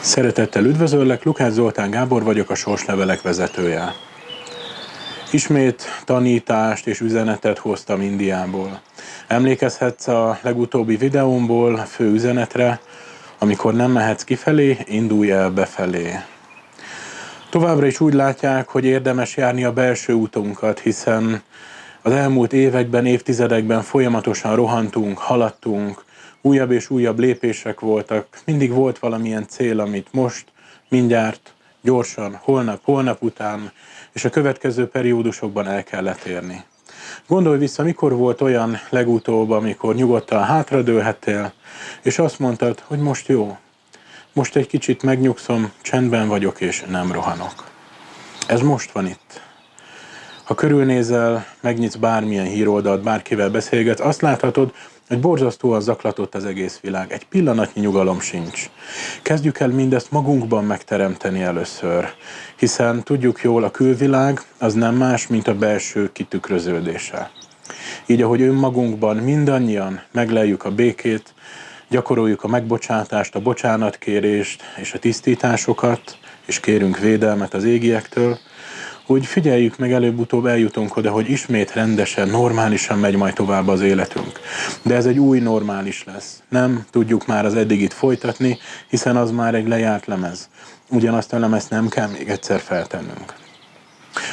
Szeretettel üdvözöllek, Lukács Zoltán Gábor vagyok, a Sorslevelek vezetője. Ismét tanítást és üzenetet hoztam Indiából. Emlékezhetsz a legutóbbi videómból fő üzenetre, amikor nem mehetsz kifelé, indulj el befelé. Továbbra is úgy látják, hogy érdemes járni a belső útunkat, hiszen az elmúlt években, évtizedekben folyamatosan rohantunk, haladtunk, újabb és újabb lépések voltak, mindig volt valamilyen cél, amit most, mindjárt, gyorsan, holnap, holnap után, és a következő periódusokban el kellett érni. Gondolj vissza, mikor volt olyan legutóbb, amikor nyugodtan hátradőlhettél, és azt mondtad, hogy most jó, most egy kicsit megnyugszom, csendben vagyok, és nem rohanok. Ez most van itt. Ha körülnézel, megnyitsz bármilyen híroldalt, bárkivel beszélgetsz, azt láthatod, hogy borzasztóan zaklatott az egész világ. Egy pillanatnyi nyugalom sincs. Kezdjük el mindezt magunkban megteremteni először, hiszen tudjuk jól, a külvilág az nem más, mint a belső kitükröződése. Így, ahogy önmagunkban mindannyian megleljük a békét, gyakoroljuk a megbocsátást, a bocsánatkérést és a tisztításokat, és kérünk védelmet az égiektől, hogy figyeljük meg, előbb-utóbb eljutunk oda, hogy ismét rendesen, normálisan megy majd tovább az életünk. De ez egy új normális lesz. Nem tudjuk már az eddigit folytatni, hiszen az már egy lejárt lemez. Ugyanazt a lemezt nem kell még egyszer feltennünk.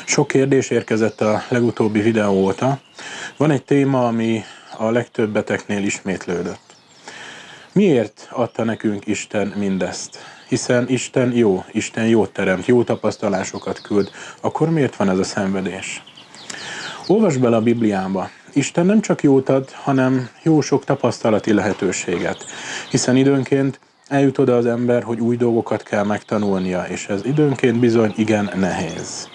Sok kérdés érkezett a legutóbbi videó óta. Van egy téma, ami a legtöbbeteknél ismétlődött. Miért adta nekünk Isten mindezt? Hiszen Isten jó, Isten jót teremt, jó tapasztalásokat küld, akkor miért van ez a szenvedés? Olvasd bele a Bibliába. Isten nem csak jót ad, hanem jó sok tapasztalati lehetőséget, hiszen időnként eljut oda az ember, hogy új dolgokat kell megtanulnia, és ez időnként bizony igen nehéz.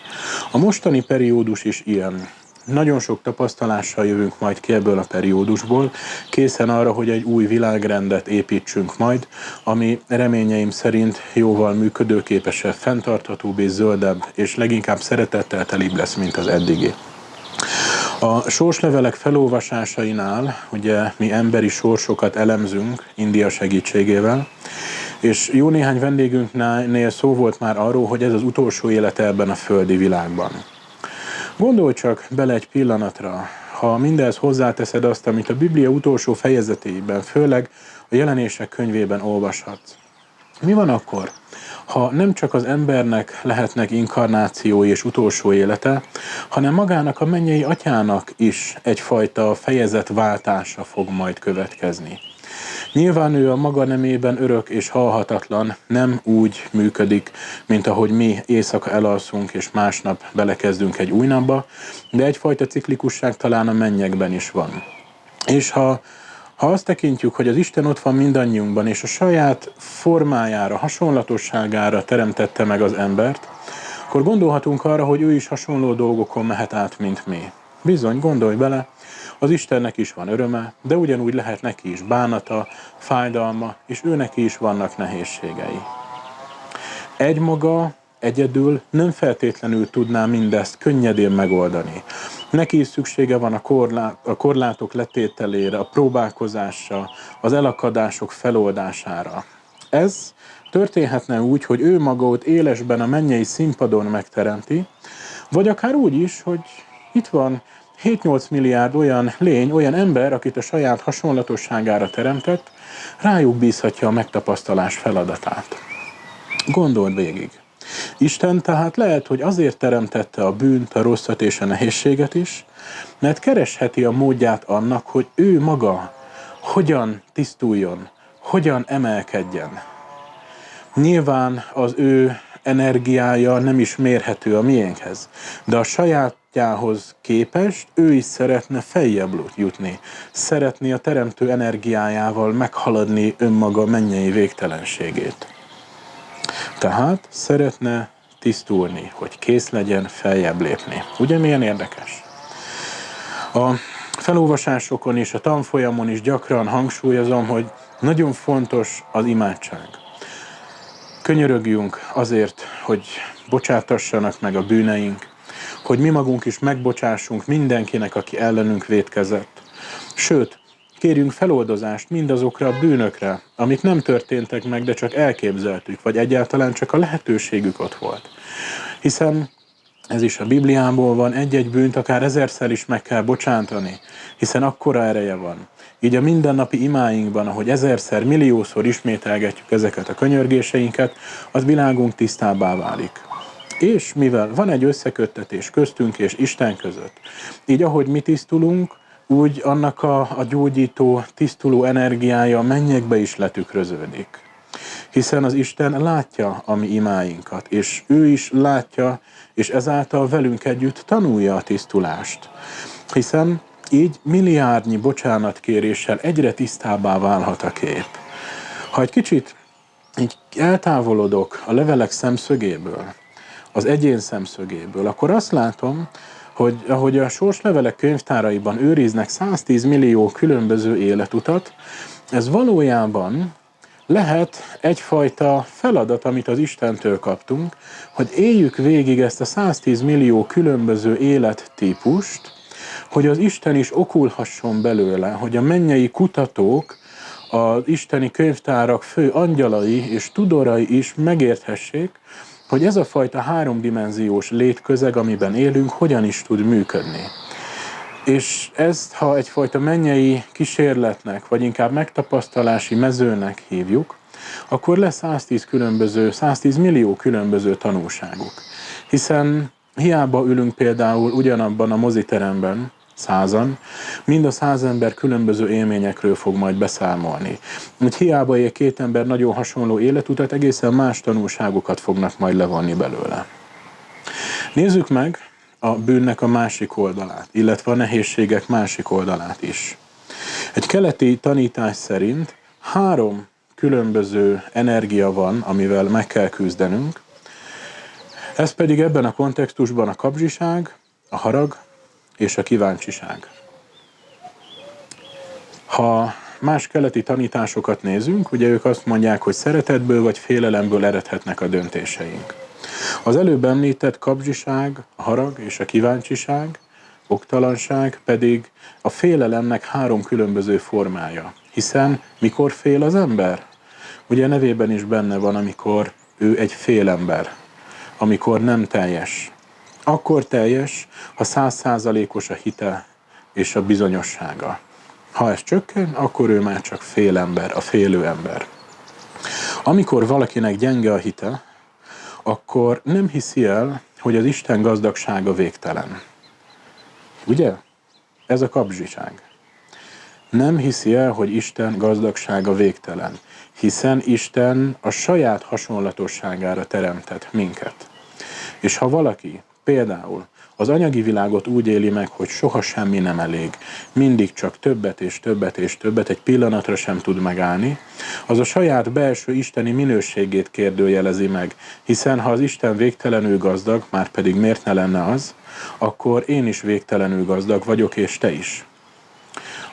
A mostani periódus is ilyen. Nagyon sok tapasztalással jövünk majd ki ebből a periódusból, készen arra, hogy egy új világrendet építsünk majd, ami reményeim szerint jóval működőképesebb, fenntarthatóbb és zöldebb, és leginkább szeretettel telibb lesz, mint az eddigi. A sorslevelek felolvasásainál ugye mi emberi sorsokat elemzünk India segítségével, és jó néhány vendégünknél szó volt már arról, hogy ez az utolsó élete ebben a földi világban. Gondolj csak bele egy pillanatra, ha mindez hozzáteszed azt, amit a Biblia utolsó fejezetében, főleg a jelenések könyvében olvashatsz. Mi van akkor, ha nem csak az embernek lehetnek inkarnációi és utolsó élete, hanem magának a mennyei atyának is egyfajta fejezetváltása fog majd következni. Nyilván ő a maga nemében örök és halhatatlan, nem úgy működik, mint ahogy mi éjszaka elalszunk és másnap belekezdünk egy új napba, de egyfajta ciklikusság talán a mennyekben is van. És ha ha azt tekintjük, hogy az Isten ott van mindannyiunkban, és a saját formájára, hasonlatosságára teremtette meg az embert, akkor gondolhatunk arra, hogy ő is hasonló dolgokon mehet át, mint mi. Bizony, gondolj bele, az Istennek is van öröme, de ugyanúgy lehet neki is bánata, fájdalma, és ő neki is vannak nehézségei. Egymaga, egyedül nem feltétlenül tudná mindezt könnyedén megoldani. Neki is szüksége van a, korlát, a korlátok letételére, a próbálkozásra, az elakadások feloldására. Ez történhetne úgy, hogy ő maga ott élesben a mennyei színpadon megteremti, vagy akár úgy is, hogy itt van 7-8 milliárd olyan lény, olyan ember, akit a saját hasonlatosságára teremtett, rájuk bízhatja a megtapasztalás feladatát. Gondold végig. Isten tehát lehet, hogy azért teremtette a bűnt, a rosszat és a nehézséget is, mert keresheti a módját annak, hogy ő maga hogyan tisztuljon, hogyan emelkedjen. Nyilván az ő energiája nem is mérhető a miénkhez, de a sajátjához képest ő is szeretne feljebb jutni, szeretné a teremtő energiájával meghaladni önmaga mennyei végtelenségét. Tehát szeretne tisztulni, hogy kész legyen feljebb lépni. Ugye milyen érdekes? A felolvasásokon és a tanfolyamon is gyakran hangsúlyozom, hogy nagyon fontos az imádság. Könyörögjünk azért, hogy bocsátassanak meg a bűneink, hogy mi magunk is megbocsássunk mindenkinek, aki ellenünk vétkezett. Sőt, kérjünk feloldozást mindazokra a bűnökre, amik nem történtek meg, de csak elképzeltük, vagy egyáltalán csak a lehetőségük ott volt. Hiszen ez is a Bibliából van, egy-egy bűnt akár ezerszer is meg kell bocsátani, hiszen akkora ereje van. Így a mindennapi imáinkban, ahogy ezerszer, milliószor ismételgetjük ezeket a könyörgéseinket, az világunk tisztábbá válik. És mivel van egy összeköttetés köztünk és Isten között, így ahogy mi tisztulunk, úgy annak a, a gyógyító, tisztuló energiája a mennyekbe is letükröződik. Hiszen az Isten látja a mi imáinkat, és ő is látja, és ezáltal velünk együtt tanulja a tisztulást. Hiszen így milliárdnyi bocsánatkéréssel egyre tisztábbá válhat a kép. Ha egy kicsit így eltávolodok a levelek szemszögéből, az egyén szemszögéből, akkor azt látom, hogy ahogy a sorslevelek könyvtáraiban őriznek 110 millió különböző életutat, ez valójában lehet egyfajta feladat, amit az Istentől kaptunk, hogy éljük végig ezt a 110 millió különböző élettípust, hogy az Isten is okulhasson belőle, hogy a mennyei kutatók, az isteni könyvtárak fő angyalai és tudorai is megérthessék, hogy ez a fajta háromdimenziós létközeg, amiben élünk, hogyan is tud működni. És ezt, ha egyfajta mennyei kísérletnek, vagy inkább megtapasztalási mezőnek hívjuk, akkor lesz 110 különböző, 110 millió különböző tanulságuk. Hiszen hiába ülünk például ugyanabban a moziteremben, százan, mind a száz ember különböző élményekről fog majd beszámolni. Úgy hiába él két ember nagyon hasonló életutat, egészen más tanulságokat fognak majd levonni belőle. Nézzük meg a bűnnek a másik oldalát, illetve a nehézségek másik oldalát is. Egy keleti tanítás szerint három különböző energia van, amivel meg kell küzdenünk. Ez pedig ebben a kontextusban a kapzsiság, a harag és a kíváncsiság. Ha más keleti tanításokat nézünk, ugye ők azt mondják, hogy szeretetből vagy félelemből eredhetnek a döntéseink. Az előbb említett kapzsiság, a harag és a kíváncsiság, oktalanság pedig a félelemnek három különböző formája. Hiszen mikor fél az ember? Ugye nevében is benne van, amikor ő egy félember, amikor nem teljes, akkor teljes, ha százszázalékos a hite és a bizonyossága. Ha ez csökken, akkor ő már csak fél ember, a félő ember. Amikor valakinek gyenge a hite, akkor nem hiszi el, hogy az Isten gazdagsága végtelen. Ugye? Ez a kapzsiság. Nem hiszi el, hogy Isten gazdagsága végtelen, hiszen Isten a saját hasonlatosságára teremtett minket. És ha valaki Például az anyagi világot úgy éli meg, hogy soha semmi nem elég, mindig csak többet és többet és többet, egy pillanatra sem tud megállni, az a saját belső isteni minőségét kérdőjelezi meg, hiszen ha az Isten végtelenül gazdag, már pedig miért ne lenne az, akkor én is végtelenül gazdag vagyok, és te is.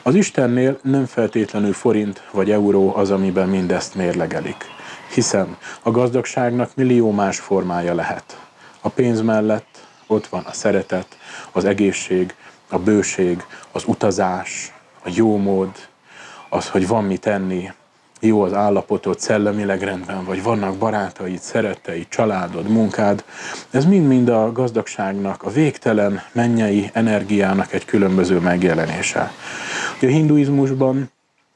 Az Istennél nem feltétlenül forint vagy euró az, amiben mindezt mérlegelik, hiszen a gazdagságnak millió más formája lehet. A pénz mellett ott van a szeretet, az egészség, a bőség, az utazás, a jó mód, az, hogy van mit tenni, jó az állapotod, szellemileg rendben vagy, vannak barátaid, szeretteid, családod, munkád. Ez mind-mind a gazdagságnak, a végtelen mennyei energiának egy különböző megjelenése. A hinduizmusban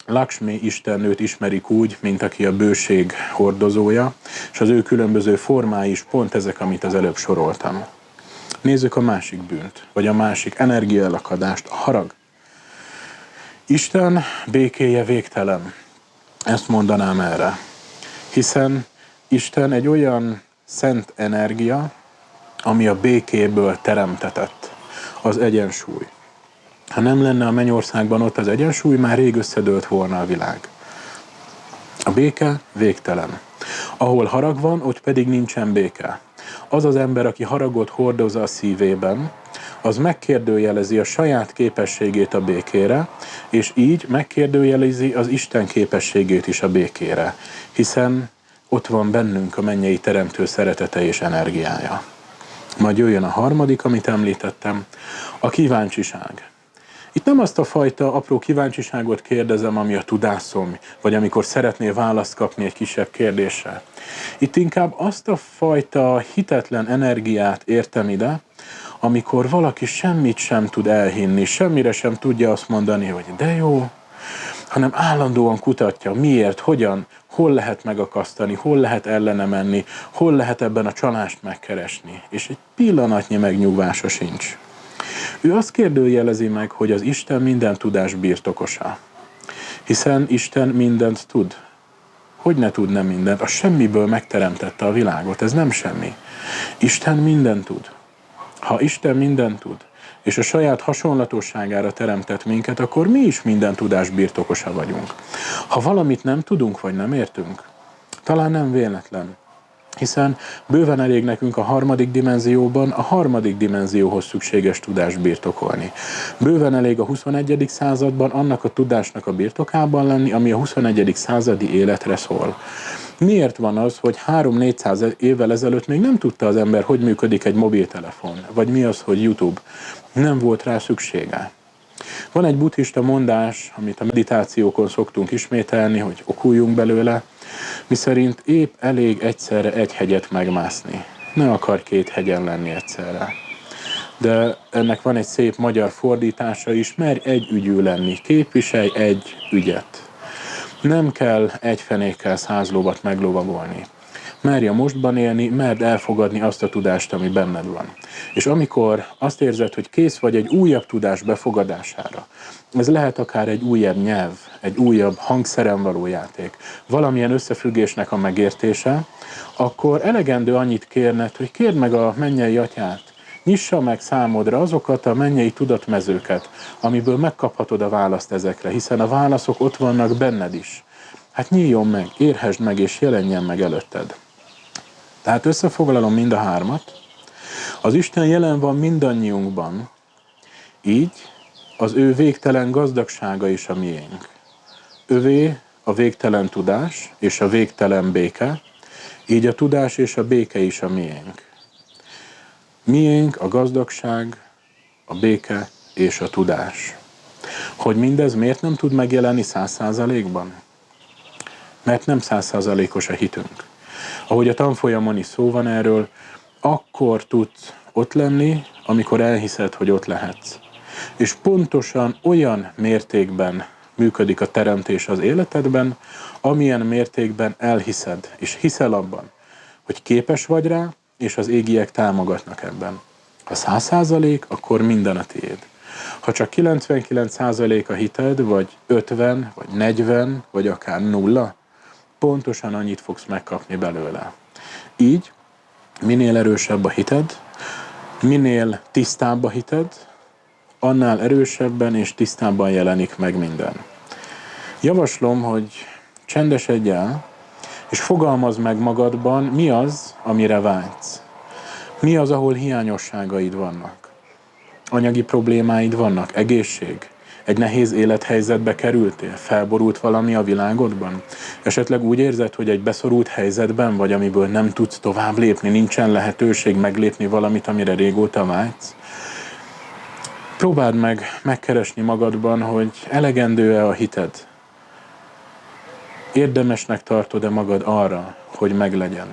Lakshmi istennőt ismerik úgy, mint aki a bőség hordozója, és az ő különböző formái is pont ezek, amit az előbb soroltam. Nézzük a másik bűnt, vagy a másik energiaelakadást, a harag. Isten békéje végtelen. Ezt mondanám erre. Hiszen Isten egy olyan szent energia, ami a békéből teremtetett, az egyensúly. Ha nem lenne a mennyországban ott az egyensúly, már rég összedőlt volna a világ. A béke végtelen. Ahol harag van, ott pedig nincsen béke az az ember, aki haragot hordoz a szívében, az megkérdőjelezi a saját képességét a békére, és így megkérdőjelezi az Isten képességét is a békére, hiszen ott van bennünk a mennyei teremtő szeretete és energiája. Majd jöjjön a harmadik, amit említettem, a kíváncsiság. Itt nem azt a fajta apró kíváncsiságot kérdezem, ami a tudásom, vagy amikor szeretnél választ kapni egy kisebb kérdésre. Itt inkább azt a fajta hitetlen energiát értem ide, amikor valaki semmit sem tud elhinni, semmire sem tudja azt mondani, hogy de jó, hanem állandóan kutatja, miért, hogyan, hol lehet megakasztani, hol lehet ellene menni, hol lehet ebben a csalást megkeresni. És egy pillanatnyi megnyugvása sincs. Ő azt kérdőjelezi meg, hogy az Isten minden tudás birtokosa. Hiszen Isten mindent tud. Hogy ne tudna mindent? A semmiből megteremtette a világot, ez nem semmi. Isten mindent tud. Ha Isten mindent tud, és a saját hasonlatosságára teremtett minket, akkor mi is minden tudás birtokosa vagyunk. Ha valamit nem tudunk, vagy nem értünk, talán nem véletlen, hiszen bőven elég nekünk a harmadik dimenzióban a harmadik dimenzióhoz szükséges tudást birtokolni. Bőven elég a 21. században annak a tudásnak a birtokában lenni, ami a 21. századi életre szól. Miért van az, hogy 3-400 évvel ezelőtt még nem tudta az ember, hogy működik egy mobiltelefon, vagy mi az, hogy YouTube? Nem volt rá szüksége. Van egy buddhista mondás, amit a meditációkon szoktunk ismételni, hogy okuljunk belőle, miszerint épp elég egyszerre egy hegyet megmászni. Ne akar két hegyen lenni egyszerre. De ennek van egy szép magyar fordítása is, merj egy ügyű lenni, képviselj egy ügyet. Nem kell egy fenékkel száz lovat meglovagolni. Merj a mostban élni, merd elfogadni azt a tudást, ami benned van. És amikor azt érzed, hogy kész vagy egy újabb tudás befogadására, ez lehet akár egy újabb nyelv, egy újabb hangszeren való játék, valamilyen összefüggésnek a megértése, akkor elegendő annyit kérned, hogy kérd meg a mennyei atyát, nyissa meg számodra azokat a mennyei tudatmezőket, amiből megkaphatod a választ ezekre, hiszen a válaszok ott vannak benned is. Hát nyíljon meg, érhesd meg és jelenjen meg előtted. Tehát összefoglalom mind a hármat. Az Isten jelen van mindannyiunkban, így az ő végtelen gazdagsága is a miénk. Övé a végtelen tudás és a végtelen béke, így a tudás és a béke is a miénk. Miénk a gazdagság, a béke és a tudás. Hogy mindez miért nem tud megjelenni száz százalékban? Mert nem száz százalékos a hitünk. Ahogy a tanfolyamon is szó van erről, akkor tudsz ott lenni, amikor elhiszed, hogy ott lehetsz. És pontosan olyan mértékben működik a teremtés az életedben, amilyen mértékben elhiszed, és hiszel abban, hogy képes vagy rá, és az égiek támogatnak ebben. Ha száz százalék, akkor minden a tiéd. Ha csak 99 százalék a hited, vagy 50, vagy 40, vagy akár nulla, pontosan annyit fogsz megkapni belőle. Így, minél erősebb a hited, minél tisztább a hited, annál erősebben és tisztábban jelenik meg minden. Javaslom, hogy csendesedj el, és fogalmazd meg magadban, mi az, amire vágysz. Mi az, ahol hiányosságaid vannak. Anyagi problémáid vannak, egészség, egy nehéz élethelyzetbe kerültél? Felborult valami a világodban? Esetleg úgy érzed, hogy egy beszorult helyzetben vagy, amiből nem tudsz tovább lépni, nincsen lehetőség meglépni valamit, amire régóta vágysz? Próbáld meg megkeresni magadban, hogy elegendő-e a hited. Érdemesnek tartod-e magad arra, hogy meglegyen?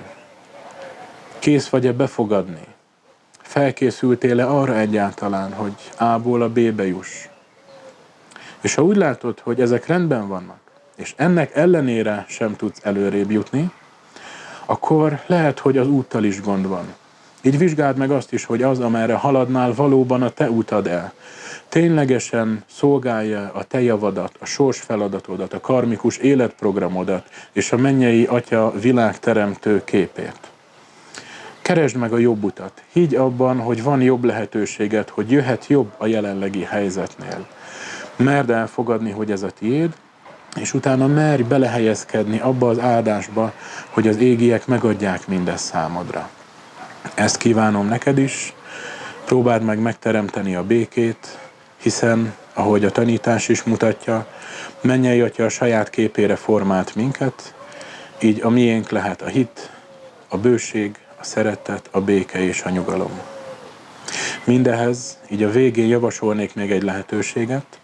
Kész vagy-e befogadni? Felkészültél-e arra egyáltalán, hogy A-ból a B-be juss? És ha úgy látod, hogy ezek rendben vannak, és ennek ellenére sem tudsz előrébb jutni, akkor lehet, hogy az úttal is gond van. Így vizsgáld meg azt is, hogy az, amerre haladnál, valóban a te utad el. Ténylegesen szolgálja a te javadat, a sors feladatodat, a karmikus életprogramodat és a mennyei atya világteremtő képét. Keresd meg a jobb utat. Higgy abban, hogy van jobb lehetőséget, hogy jöhet jobb a jelenlegi helyzetnél. Merd elfogadni, hogy ez a tiéd, és utána merj belehelyezkedni abba az áldásba, hogy az égiek megadják mindezt számodra. Ezt kívánom neked is, próbáld meg megteremteni a békét, hiszen, ahogy a tanítás is mutatja, mennyei atya a saját képére formált minket, így a miénk lehet a hit, a bőség, a szeretet, a béke és a nyugalom. Mindehez így a végén javasolnék még egy lehetőséget,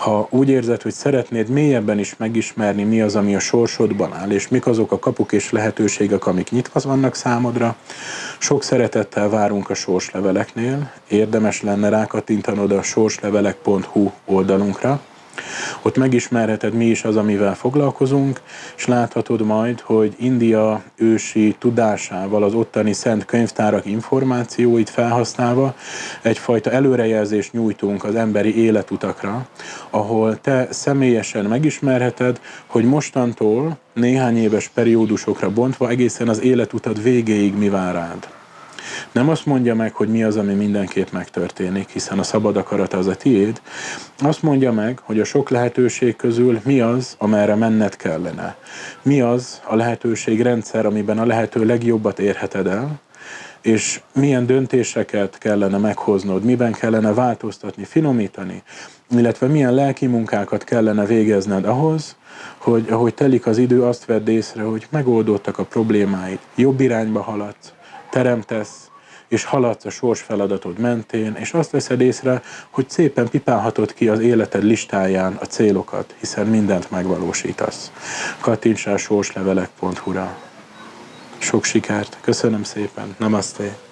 ha úgy érzed, hogy szeretnéd mélyebben is megismerni, mi az, ami a sorsodban áll, és mik azok a kapuk és lehetőségek, amik nyitva vannak számodra, sok szeretettel várunk a sorsleveleknél. Érdemes lenne rákattintanod a sorslevelek.hu oldalunkra, ott megismerheted mi is az, amivel foglalkozunk, és láthatod majd, hogy India ősi tudásával, az ottani szent könyvtárak információit felhasználva egyfajta előrejelzést nyújtunk az emberi életutakra, ahol te személyesen megismerheted, hogy mostantól néhány éves periódusokra bontva egészen az életutad végéig mi vár rád. Nem azt mondja meg, hogy mi az, ami mindenképp megtörténik, hiszen a szabad akarat az a tiéd. Azt mondja meg, hogy a sok lehetőség közül mi az, amerre menned kellene. Mi az a lehetőségrendszer, amiben a lehető legjobbat érheted el, és milyen döntéseket kellene meghoznod, miben kellene változtatni, finomítani, illetve milyen lelki munkákat kellene végezned ahhoz, hogy ahogy telik az idő, azt vedd észre, hogy megoldottak a problémáid, jobb irányba haladsz, teremtesz, és haladsz a sors feladatod mentén, és azt veszed észre, hogy szépen pipálhatod ki az életed listáján a célokat, hiszen mindent megvalósítasz. Kattints rá sorslevelek.hu-ra. Sok sikert, köszönöm szépen, namaste.